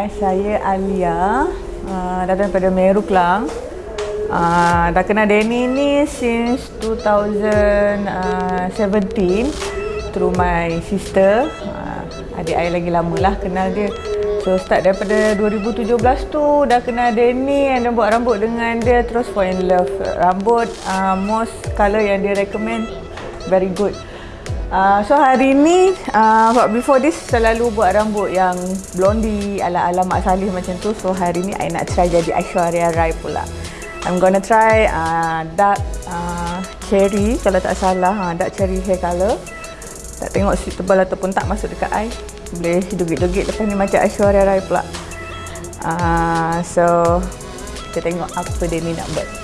I saya Alia uh, Datang daripada Meru Kelang. Uh, Dah kenal Danny ni since 2017 Through my sister. Uh, Adik I lagi lama lah kenal dia. So start daripada 2017 tu Dah kenal Danny And then buat rambut dengan dia Terus fall in love. Rambut uh, most colour yang dia recommend Very good Uh, so hari ni, uh, before this selalu buat rambut yang blondie ala-ala Mak Salih macam tu. So hari ni I nak try jadi Aishwarya Rai pula. I'm gonna try uh, dark uh, cherry kalau tak salah. Uh, dark cherry hair colour. Tak tengok suitable ataupun tak masuk dekat I. Boleh dugit-dugit lepas ni macam Aishwarya Rai pula. Uh, so kita tengok apa dia ni nak buat.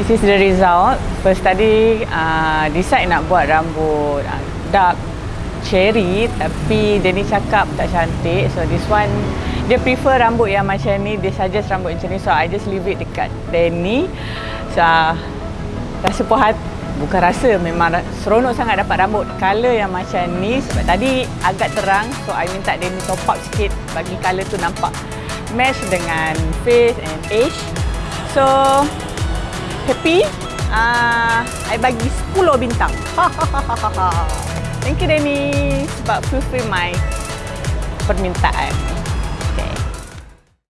This is the result. First tadi uh, decide nak buat rambut uh, dark cherry tapi dia ni cakap tak cantik. So this one dia prefer rambut yang macam ni. Dia suggest rambut macam ni. So I just leave it dekat Danny. So uh, rasa puas hati. Bukan rasa, memang seronok sangat dapat rambut color yang macam ni sebab tadi agak terang so I minta dia ni top up sikit bagi color tu nampak match dengan face and age so happy uh, I bagi 10 bintang. Thank you Danny sebab fulfill my permintaan